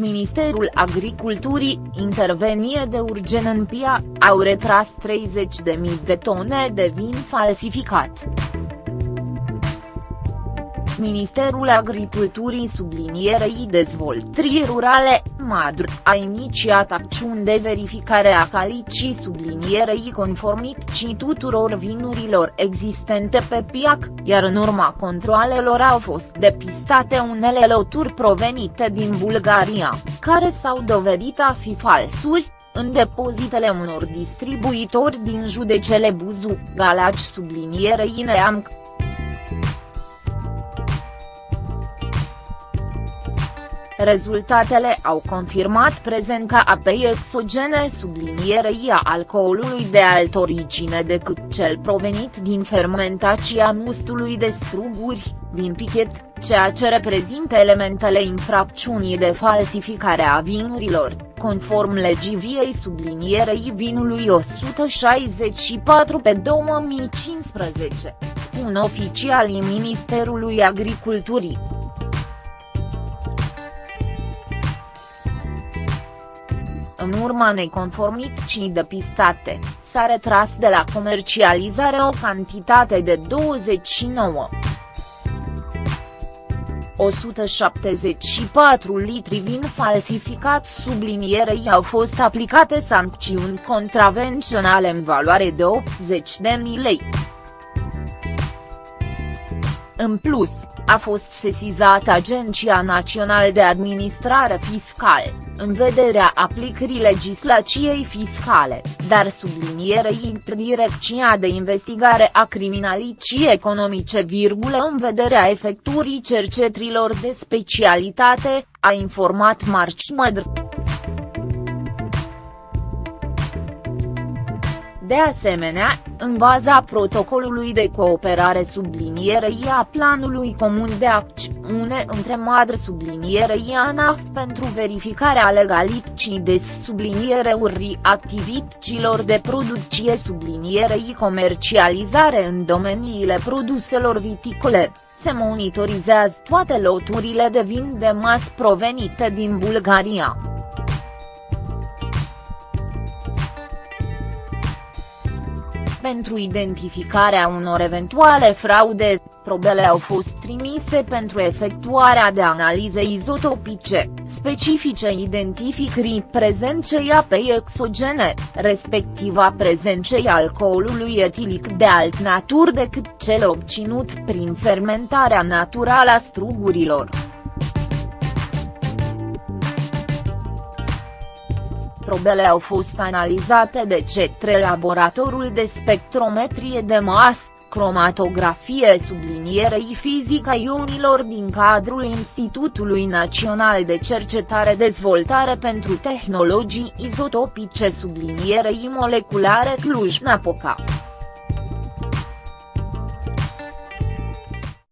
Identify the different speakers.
Speaker 1: Ministerul Agriculturii, intervenie de urgen în PIA, au retras 30.000 de tone de vin falsificat. Ministerul Agriculturii sublinierei dezvoltării rurale, MADR, a inițiat acțiuni de verificare a calității sublinierei conformității tuturor vinurilor existente pe piac, iar în urma controalelor au fost depistate unele loturi provenite din Bulgaria, care s-au dovedit a fi falsuri, în depozitele unor distribuitori din judecele Buzu, Galaci sublinierei Neamc. Rezultatele au confirmat prezența apei exogene sublinierei a alcoolului de altă origine decât cel provenit din fermentația mustului de struguri, vin pichet, ceea ce reprezintă elementele infracțiunii de falsificare a vinurilor, conform legii viei sublinierei vinului 164 pe 2015, spun oficialii Ministerului Agriculturii. În urma neconformității depistate, s-a retras de la comercializare o cantitate de 29. 174 litri vin falsificat sublinierei au fost aplicate sancțiuni contravenționale în valoare de 80.000 lei. În plus, a fost sesizată Agenția Națională de Administrare Fiscală, în vederea aplicării legislației fiscale, dar sublinierei Direcția de Investigare a Criminalității Economice, în vederea efectuării cercetrilor de specialitate, a informat Marci Mădr. De asemenea, în baza protocolului de cooperare sublinierei a planului comun de acțiune între madre sublinierei ANAF pentru verificarea legalității des sublinierei activităților de producție sublinierei comercializare în domeniile produselor viticole, se monitorizează toate loturile de vin de mas provenite din Bulgaria. Pentru identificarea unor eventuale fraude, probele au fost trimise pentru efectuarea de analize izotopice, specifice identificării prezenței apei exogene, respectiv a prezenței alcoolului etilic de alt natur decât cel obținut prin fermentarea naturală a strugurilor. Probele au fost analizate de cetre laboratorul de spectrometrie de masă, cromatografie sublinierei fizica ionilor din cadrul Institutului Național de Cercetare Dezvoltare pentru Tehnologii Izotopice sublinierei moleculare Cluj-Napoca.